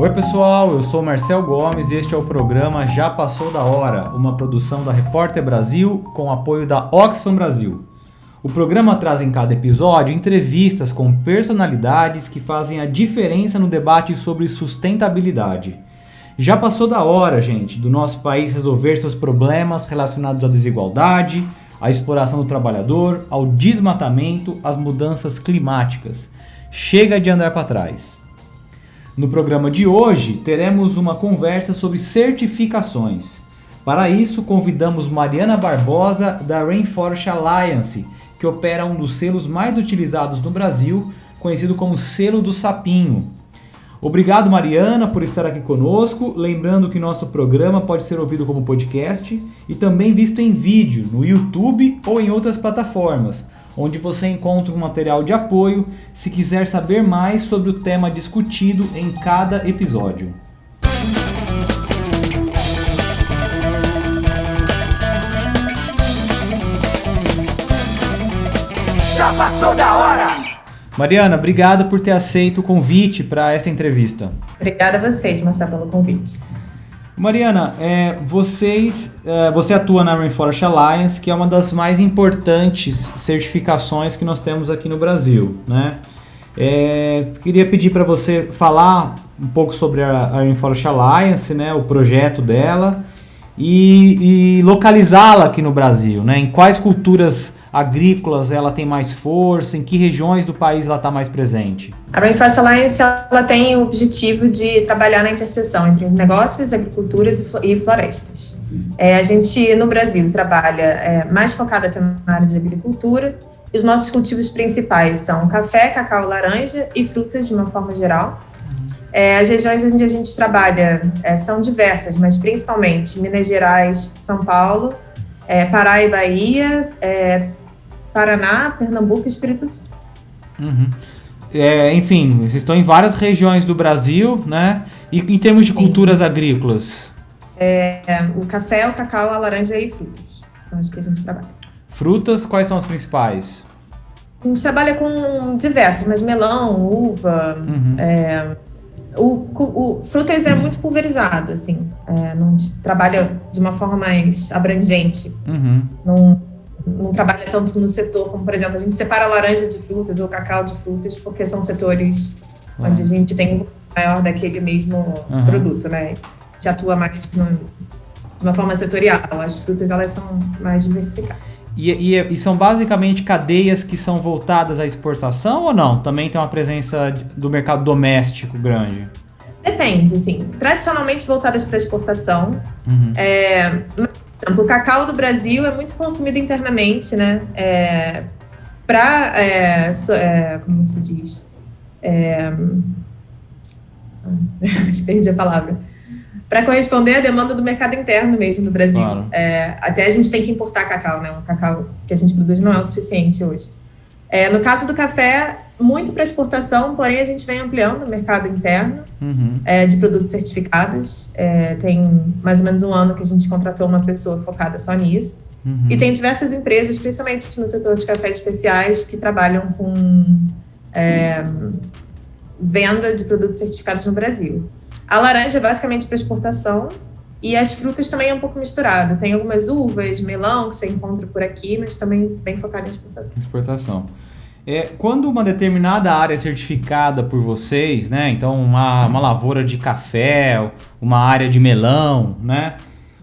Oi pessoal, eu sou Marcel Gomes e este é o programa Já Passou da Hora, uma produção da Repórter Brasil com apoio da Oxfam Brasil. O programa traz em cada episódio entrevistas com personalidades que fazem a diferença no debate sobre sustentabilidade. Já passou da hora, gente, do nosso país resolver seus problemas relacionados à desigualdade, à exploração do trabalhador, ao desmatamento, às mudanças climáticas. Chega de andar para trás. No programa de hoje, teremos uma conversa sobre certificações. Para isso, convidamos Mariana Barbosa, da Rainforest Alliance, que opera um dos selos mais utilizados no Brasil, conhecido como Selo do Sapinho. Obrigado, Mariana, por estar aqui conosco. Lembrando que nosso programa pode ser ouvido como podcast e também visto em vídeo no YouTube ou em outras plataformas onde você encontra um material de apoio se quiser saber mais sobre o tema discutido em cada episódio. Já passou da hora! Mariana, obrigado por ter aceito o convite para esta entrevista. Obrigada a vocês, Marcelo, pelo convite. Mariana, é, vocês, é, você atua na Rainforest Alliance, que é uma das mais importantes certificações que nós temos aqui no Brasil, né? É, queria pedir para você falar um pouco sobre a, a Rainforest Alliance, né, o projeto dela e, e localizá-la aqui no Brasil, né? Em quais culturas agrícolas ela tem mais força? Em que regiões do país ela está mais presente? A Rainforest Alliance ela tem o objetivo de trabalhar na interseção entre negócios, agriculturas e florestas. É, a gente, no Brasil, trabalha é, mais focada na área de agricultura. E os nossos cultivos principais são café, cacau, laranja e frutas, de uma forma geral. É, as regiões onde a gente trabalha é, são diversas, mas principalmente Minas Gerais, São Paulo, é, Pará e Bahia, é, Paraná, Pernambuco e Espírito Santo. Uhum. É, enfim, vocês estão em várias regiões do Brasil, né? E em termos de culturas Sim. agrícolas? É, o café, o cacau, a laranja e frutas. São as que a gente trabalha. Frutas, quais são as principais? A gente trabalha com diversos, mas melão, uva, uhum. é, o, o, frutas é muito pulverizado, assim, é, não trabalha de uma forma mais abrangente. Uhum. Não, não trabalha tanto no setor, como por exemplo, a gente separa laranja de frutas ou cacau de frutas, porque são setores uhum. onde a gente tem maior daquele mesmo uhum. produto, né? Gente atua mais no, de uma forma setorial. As frutas, elas são mais diversificadas. E, e, e, são basicamente cadeias que são voltadas à exportação ou não? Também tem uma presença do mercado doméstico grande? Depende, assim. Tradicionalmente voltadas para exportação. Uhum. É, exemplo, o cacau do Brasil é muito consumido internamente, né? É, para, é, so, é, como se diz? É, perdi a palavra. Para corresponder à demanda do mercado interno mesmo do Brasil. Claro. É, até a gente tem que importar cacau, né? O cacau que a gente produz não é o suficiente hoje. É, no caso do café, muito para exportação, porém a gente vem ampliando o mercado interno uhum. é, de produtos certificados. É, tem mais ou menos um ano que a gente contratou uma pessoa focada só nisso. Uhum. E tem diversas empresas, principalmente no setor de cafés especiais, que trabalham com é, venda de produtos certificados no Brasil. A laranja é basicamente para exportação e as frutas também é um pouco misturado. Tem algumas uvas, melão que você encontra por aqui, mas também bem focado em exportação. Exportação. É, quando uma determinada área é certificada por vocês, né? Então, uma, uma lavoura de café, uma área de melão, né?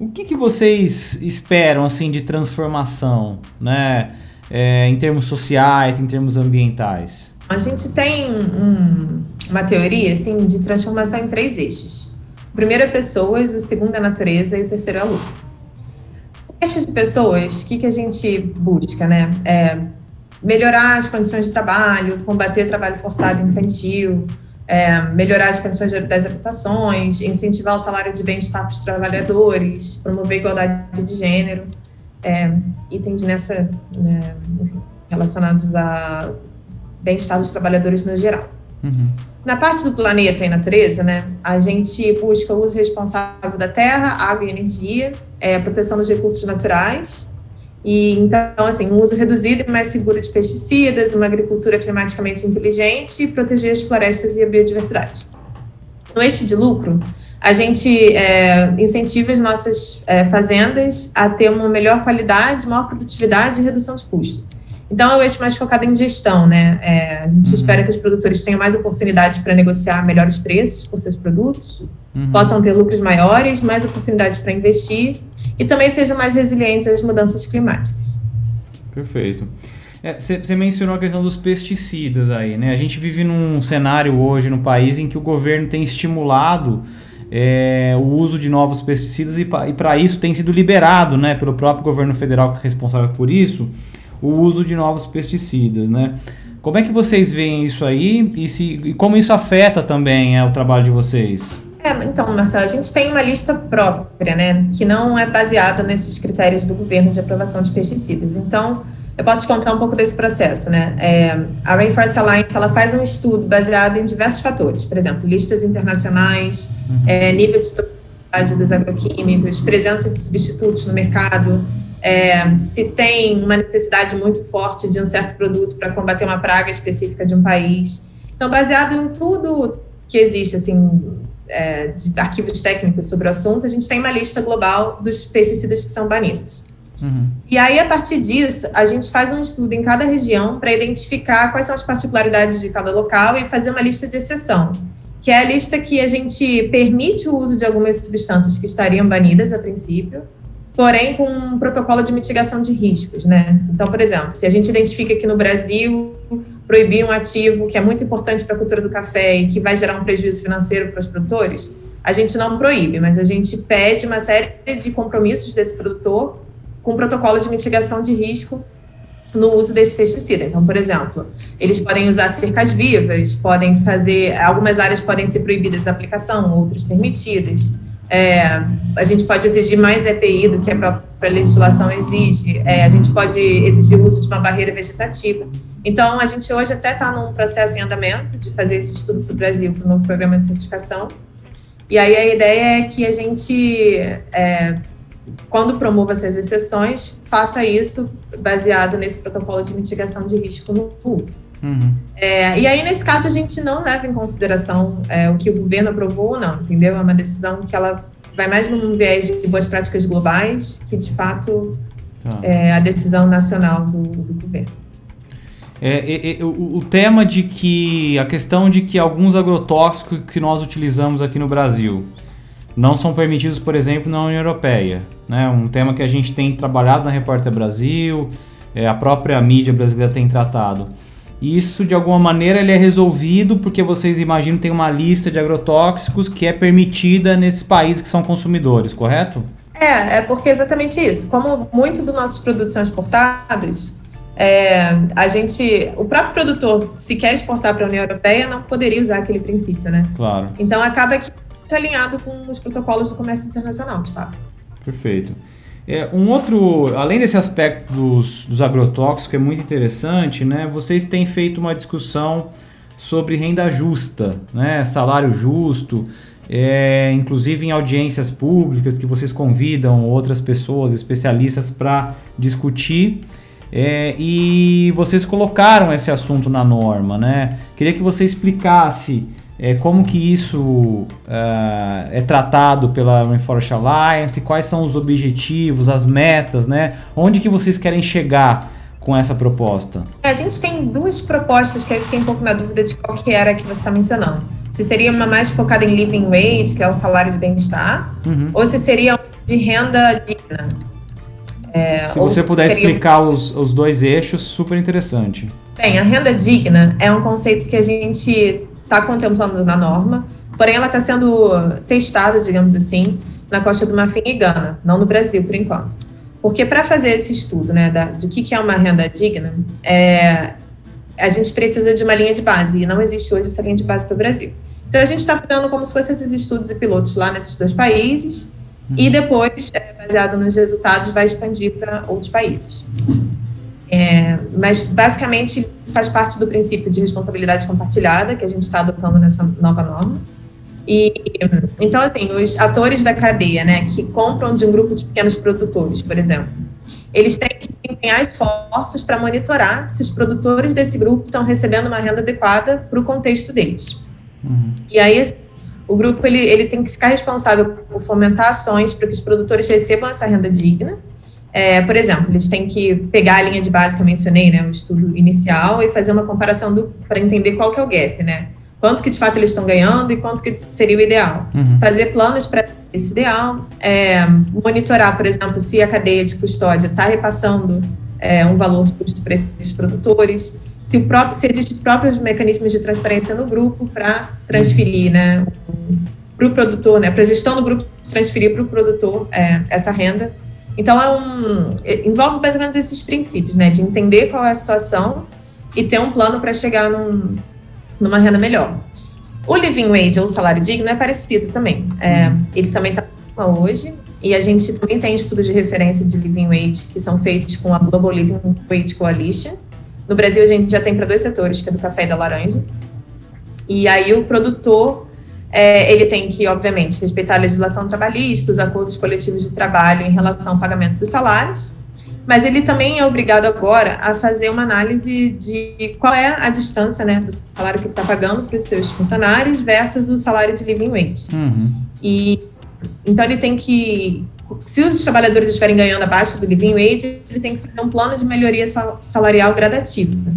O que, que vocês esperam, assim, de transformação, né? É, em termos sociais, em termos ambientais? A gente tem um, uma teoria, assim, de transformação em três eixos. O primeiro é pessoas, o segundo é natureza e o terceiro é lucro. O eixo de pessoas, o que, que a gente busca, né? É melhorar as condições de trabalho, combater trabalho forçado infantil, é, melhorar as condições das habitações, incentivar o salário de bem-estar para os trabalhadores, promover igualdade de gênero, é, itens nessa, né, relacionados a bem-estar dos trabalhadores no geral. Uhum. Na parte do planeta e natureza, né, a gente busca o uso responsável da terra, água e energia, é, proteção dos recursos naturais, e então, assim, um uso reduzido e mais seguro de pesticidas, uma agricultura climaticamente inteligente e proteger as florestas e a biodiversidade. No eixo de lucro, a gente é, incentiva as nossas é, fazendas a ter uma melhor qualidade, maior produtividade e redução de custo. Então, é o eixo mais focado em gestão, né? É, a gente uhum. espera que os produtores tenham mais oportunidades para negociar melhores preços por seus produtos, uhum. possam ter lucros maiores, mais oportunidades para investir e também sejam mais resilientes às mudanças climáticas. Perfeito. Você é, mencionou a questão dos pesticidas aí, né? A gente vive num cenário hoje no país em que o governo tem estimulado é, o uso de novos pesticidas e para isso tem sido liberado, né, pelo próprio governo federal que é responsável por isso, o uso de novos pesticidas, né? Como é que vocês veem isso aí e, se, e como isso afeta também é, o trabalho de vocês? É, então, Marcelo, a gente tem uma lista própria, né, que não é baseada nesses critérios do governo de aprovação de pesticidas. Então, eu posso te contar um pouco desse processo, né? É, a Rainforest Alliance ela faz um estudo baseado em diversos fatores, por exemplo, listas internacionais, uhum. é, nível de toxicidade dos agroquímicos, presença de substitutos no mercado, é, se tem uma necessidade muito forte de um certo produto para combater uma praga específica de um país. Então, baseado em tudo que existe, assim, é, de arquivos técnicos sobre o assunto, a gente tem uma lista global dos pesticidas que são banidos. Uhum. E aí, a partir disso, a gente faz um estudo em cada região para identificar quais são as particularidades de cada local e fazer uma lista de exceção, que é a lista que a gente permite o uso de algumas substâncias que estariam banidas a princípio, porém com um protocolo de mitigação de riscos, né? Então, por exemplo, se a gente identifica que no Brasil proibir um ativo que é muito importante para a cultura do café e que vai gerar um prejuízo financeiro para os produtores, a gente não proíbe, mas a gente pede uma série de compromissos desse produtor com protocolo de mitigação de risco no uso desse pesticida. Então, por exemplo, eles podem usar cercas vivas, podem fazer, algumas áreas podem ser proibidas a aplicação, outras permitidas. É, a gente pode exigir mais EPI do que a própria legislação exige. É, a gente pode exigir o uso de uma barreira vegetativa. Então, a gente hoje até está num processo em andamento de fazer esse estudo para o Brasil, para o novo programa de certificação. E aí a ideia é que a gente, é, quando promova essas exceções, faça isso baseado nesse protocolo de mitigação de risco no uso. Uhum. É, e aí, nesse caso, a gente não leva em consideração é, o que o governo aprovou ou não, entendeu? É uma decisão que ela vai mais num viés de boas práticas globais que, de fato, tá. é a decisão nacional do, do governo. É, é, é, o, o, tema de que a questão de que alguns agrotóxicos que nós utilizamos aqui no Brasil não são permitidos, por exemplo, na União Europeia, né? Um tema que a gente tem trabalhado na Repórter Brasil, é, a própria mídia brasileira tem tratado. Isso, de alguma maneira, ele é resolvido porque vocês imaginam tem uma lista de agrotóxicos que é permitida nesses países que são consumidores, correto? É, é porque é exatamente isso. Como muitos dos nossos produtos são exportados, é, a gente, o próprio produtor, se quer exportar para a União Europeia, não poderia usar aquele princípio, né? Claro. Então acaba que é alinhado com os protocolos do comércio internacional, de fato. Perfeito. É, um outro, além desse aspecto dos, dos agrotóxicos, que é muito interessante, né? Vocês têm feito uma discussão sobre renda justa, né? Salário justo, é, inclusive em audiências públicas que vocês convidam outras pessoas, especialistas, para discutir. É, e vocês colocaram esse assunto na norma, né? Queria que você explicasse é, como que isso uh, é tratado pela Rainforest Alliance, quais são os objetivos, as metas, né? Onde que vocês querem chegar com essa proposta? A gente tem duas propostas que eu fiquei um pouco na dúvida de qual que era que você está mencionando. Se seria uma mais focada em living wage, que é o salário de bem-estar, uhum. ou se seria de renda digna. É, se você puder explicar os, os dois eixos, super interessante. Bem, a renda digna é um conceito que a gente está contemplando na norma, porém ela está sendo testada, digamos assim, na Costa do Marfim e Gana, não no Brasil, por enquanto. Porque para fazer esse estudo né, da, do que, que é uma renda digna, é, a gente precisa de uma linha de base, e não existe hoje essa linha de base para o Brasil. Então, a gente está fazendo como se fossem esses estudos e pilotos lá nesses dois países, uhum. e depois, é, baseado nos resultados, vai expandir para outros países. É, mas, basicamente, faz parte do princípio de responsabilidade compartilhada que a gente está adotando nessa nova norma. E, então, assim, os atores da cadeia, né, que compram de um grupo de pequenos produtores, por exemplo, eles têm que empenhar esforços para monitorar se os produtores desse grupo estão recebendo uma renda adequada para o contexto deles. Uhum. E aí, assim, o grupo ele, ele tem que ficar responsável por fomentar ações para que os produtores recebam essa renda digna. É, por exemplo, eles têm que pegar a linha de base que eu mencionei, né, o estudo inicial, e fazer uma comparação para entender qual que é o gap, né? Quanto que de fato eles estão ganhando e quanto que seria o ideal. Uhum. Fazer planos para esse ideal, é, monitorar, por exemplo, se a cadeia de custódia está repassando é, um valor justo para esses produtores, se, próprio, se existem próprios mecanismos de transparência no grupo para transferir, né, para o produtor, né, para a gestão do grupo transferir para o produtor é, essa renda. Então, é um, envolve mais ou menos esses princípios, né, de entender qual é a situação e ter um plano para chegar num, numa renda melhor. O living wage, ou salário digno, é parecido também. É, ele também está hoje, e a gente também tem estudos de referência de living wage que são feitos com a Global Living Wage Coalition, no Brasil, a gente já tem para dois setores, que é do café e da laranja. E aí o produtor, é, ele tem que, obviamente, respeitar a legislação trabalhista, os acordos coletivos de trabalho em relação ao pagamento dos salários, mas ele também é obrigado agora a fazer uma análise de qual é a distância né, do salário que ele está pagando para os seus funcionários versus o salário de living wage. Uhum. E então ele tem que se os trabalhadores estiverem ganhando abaixo do living wage, ele tem que fazer um plano de melhoria salarial gradativo, né?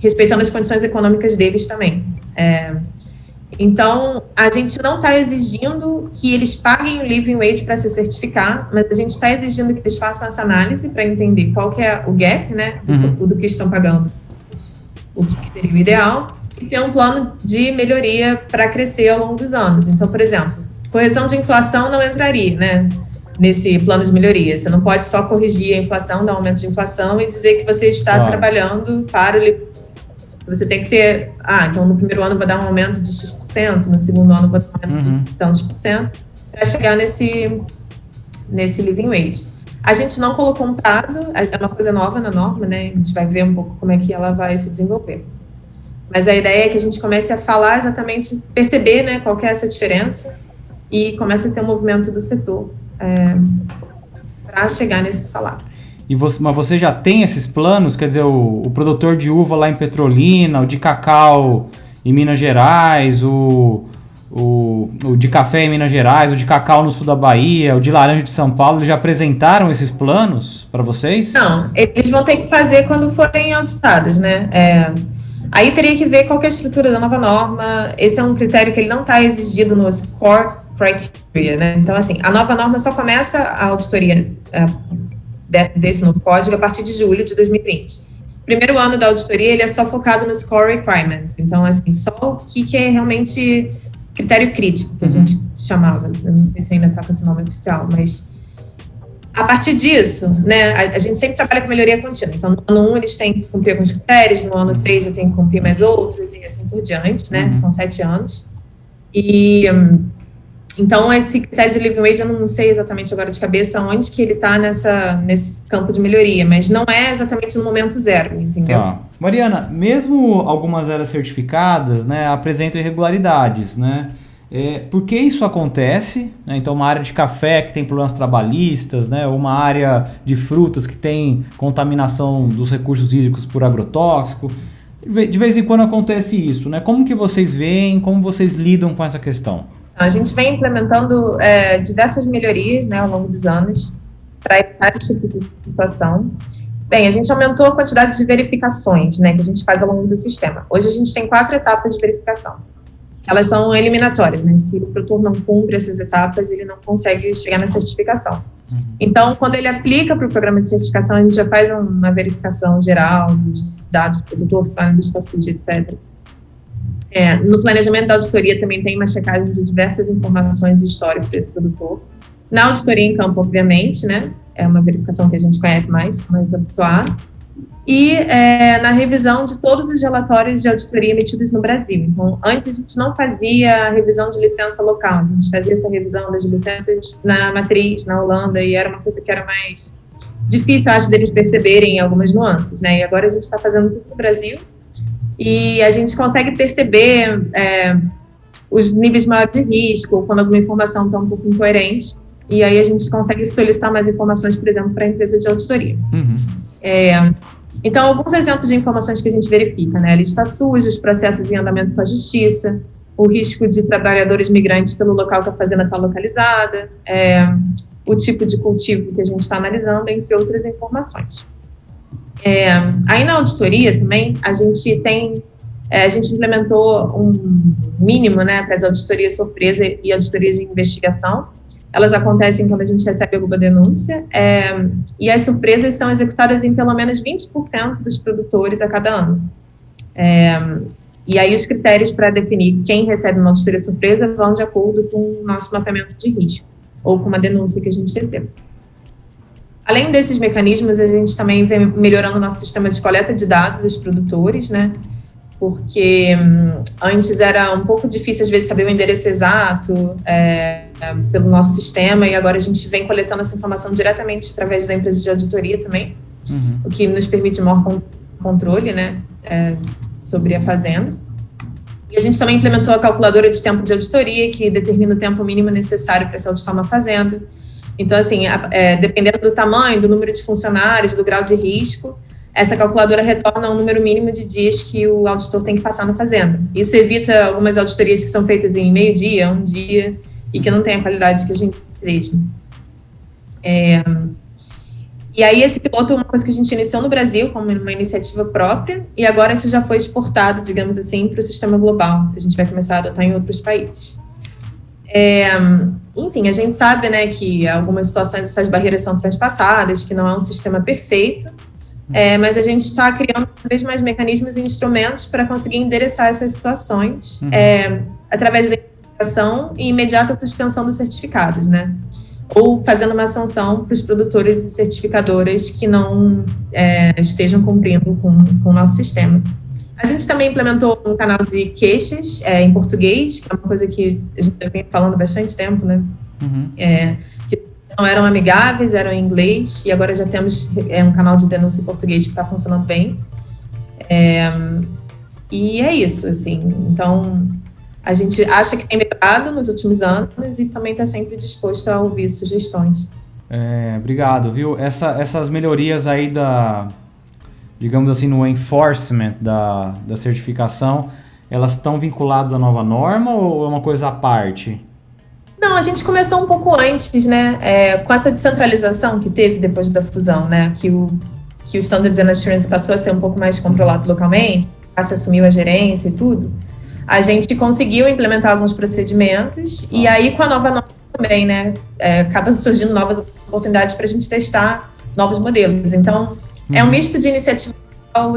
respeitando as condições econômicas deles também. É, então, a gente não está exigindo que eles paguem o living wage para se certificar, mas a gente está exigindo que eles façam essa análise para entender qual que é o gap, né, do, uhum. do que estão pagando, o que seria o ideal, e ter um plano de melhoria para crescer ao longo dos anos. Então, por exemplo, correção de inflação não entraria, né? Nesse plano de melhoria. Você não pode só corrigir a inflação, dar um aumento de inflação e dizer que você está claro. trabalhando para o você tem que ter, ah, então no primeiro ano vou dar um aumento de X%, no segundo ano vou dar um aumento uhum. de tantos por cento, para chegar nesse, nesse living wage. A gente não colocou um prazo, é uma coisa nova na norma, né? A gente vai ver um pouco como é que ela vai se desenvolver. Mas a ideia é que a gente comece a falar exatamente, perceber né, qual é essa diferença e comece a ter um movimento do setor é, para chegar nesse salário. E você, mas você já tem esses planos? Quer dizer, o, o, produtor de uva lá em Petrolina, o de cacau em Minas Gerais, o, o, o de café em Minas Gerais, o de cacau no sul da Bahia, o de laranja de São Paulo, eles já apresentaram esses planos para vocês? Não, eles vão ter que fazer quando forem auditados, né? É, aí teria que ver qual é a estrutura da nova norma. Esse é um critério que ele não está exigido no score criteria, né? Então, assim, a nova norma só começa a auditoria uh, desse novo código a partir de julho de 2020. Primeiro ano da auditoria, ele é só focado no score requirements. Então, assim, só o que, que é realmente critério crítico, que a gente uhum. chamava. Eu não sei se ainda está com esse nome oficial, mas a partir disso, né, a, a, gente sempre trabalha com melhoria contínua. Então, no ano 1, um, eles têm que cumprir alguns critérios, no ano 3 já tem que cumprir mais outros, e assim por diante, né? Uhum. São sete anos. E um, então, esse critério de living wage, eu não sei exatamente agora de cabeça onde que ele está nesse campo de melhoria, mas não é exatamente no momento zero, entendeu? Tá. Mariana, mesmo algumas eras certificadas, né, apresentam irregularidades, né? É, por que isso acontece? Né? Então, uma área de café que tem problemas trabalhistas, né? uma área de frutas que tem contaminação dos recursos hídricos por agrotóxico. De vez em quando acontece isso, né? Como que vocês veem, como vocês lidam com essa questão? A gente vem implementando é, diversas melhorias né, ao longo dos anos para evitar esse tipo de situação. Bem, a gente aumentou a quantidade de verificações né, que a gente faz ao longo do sistema. Hoje a gente tem quatro etapas de verificação. Elas são eliminatórias, né? Se o produtor não cumpre essas etapas, ele não consegue chegar na certificação. Uhum. Então, quando ele aplica para o programa de certificação, a gente já faz uma verificação geral dos dados do produtor, se está na lista suja, etc. É, no planejamento da auditoria também tem uma checagem de diversas informações e histórias desse produtor. Na auditoria em campo, obviamente, né? É uma verificação que a gente conhece mais, mais habituada. E é, na revisão de todos os relatórios de auditoria emitidos no Brasil. Então, antes a gente não fazia a revisão de licença local, a gente fazia essa revisão das licenças na matriz, na Holanda, e era uma coisa que era mais difícil, acho, deles perceberem algumas nuances, né? E agora a gente está fazendo tudo no Brasil, e a gente consegue perceber é, os níveis maiores de risco, quando alguma informação está um pouco incoerente, e aí a gente consegue solicitar mais informações, por exemplo, para a empresa de auditoria. Uhum. É, então, alguns exemplos de informações que a gente verifica, né? A lista suja, os processos em andamento com a justiça, o risco de trabalhadores migrantes pelo local que a fazenda está localizada, é, o tipo de cultivo que a gente está analisando, entre outras informações. É, aí na auditoria também, a gente tem, é, a gente implementou um mínimo né, para as auditorias surpresa e auditorias de investigação. Elas acontecem quando a gente recebe alguma denúncia, é, e as surpresas são executadas em pelo menos 20% dos produtores a cada ano. É, e aí os critérios para definir quem recebe uma auditoria surpresa vão de acordo com o nosso mapeamento de risco, ou com uma denúncia que a gente recebe. Além desses mecanismos, a gente também vem melhorando o nosso sistema de coleta de dados dos produtores, né? Porque hum, antes era um pouco difícil, às vezes, saber o endereço exato é, pelo nosso sistema, e agora a gente vem coletando essa informação diretamente através da empresa de auditoria também, uhum. o que nos permite maior controle, né? É, sobre a fazenda. E a gente também implementou a calculadora de tempo de auditoria, que determina o tempo mínimo necessário para se auditar uma fazenda. Então, assim, é, dependendo do tamanho, do número de funcionários, do grau de risco, essa calculadora retorna um número mínimo de dias que o auditor tem que passar na fazenda. Isso evita algumas auditorias que são feitas em meio dia, um dia, e que não tem a qualidade que a gente deseja. É, e aí esse piloto é uma coisa que a gente iniciou no Brasil como uma iniciativa própria, e agora isso já foi exportado, digamos assim, para o sistema global, a gente vai começar a adotar em outros países. É, enfim, a gente sabe né, que algumas situações essas barreiras são transpassadas, que não é um sistema perfeito, é, mas a gente está criando cada vez mais mecanismos e instrumentos para conseguir endereçar essas situações uhum. é, através da identificação e imediata suspensão dos certificados, né? Ou fazendo uma sanção para os produtores e certificadoras que não é, estejam cumprindo com, com o nosso sistema. A gente também implementou um canal de queixas é, em português, que é uma coisa que a gente já vem falando bastante tempo, né? Uhum. É, que não eram amigáveis, eram em inglês, e agora já temos é, um canal de denúncia em português que está funcionando bem. É, e é isso, assim. Então, a gente acha que tem melhorado nos últimos anos e também está sempre disposto a ouvir sugestões. É, obrigado, viu? Essa, essas melhorias aí da, digamos assim, no enforcement da, da certificação, elas estão vinculadas à nova norma ou é uma coisa à parte? Não, a gente começou um pouco antes, né? É, com essa descentralização que teve depois da fusão, né? Que o, que o Standards and Assurance passou a ser um pouco mais controlado localmente, a assumiu a gerência e tudo. A gente conseguiu implementar alguns procedimentos e aí com a nova norma também, né? É, acaba surgindo novas oportunidades para a gente testar novos modelos. Então, é um uhum. misto de iniciativa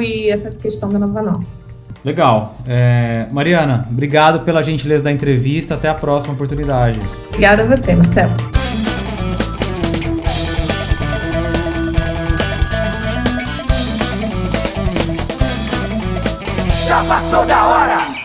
e essa questão da nova norma. Legal. É, Mariana, obrigado pela gentileza da entrevista. Até a próxima oportunidade. Obrigada a você, Marcelo. Já passou da hora!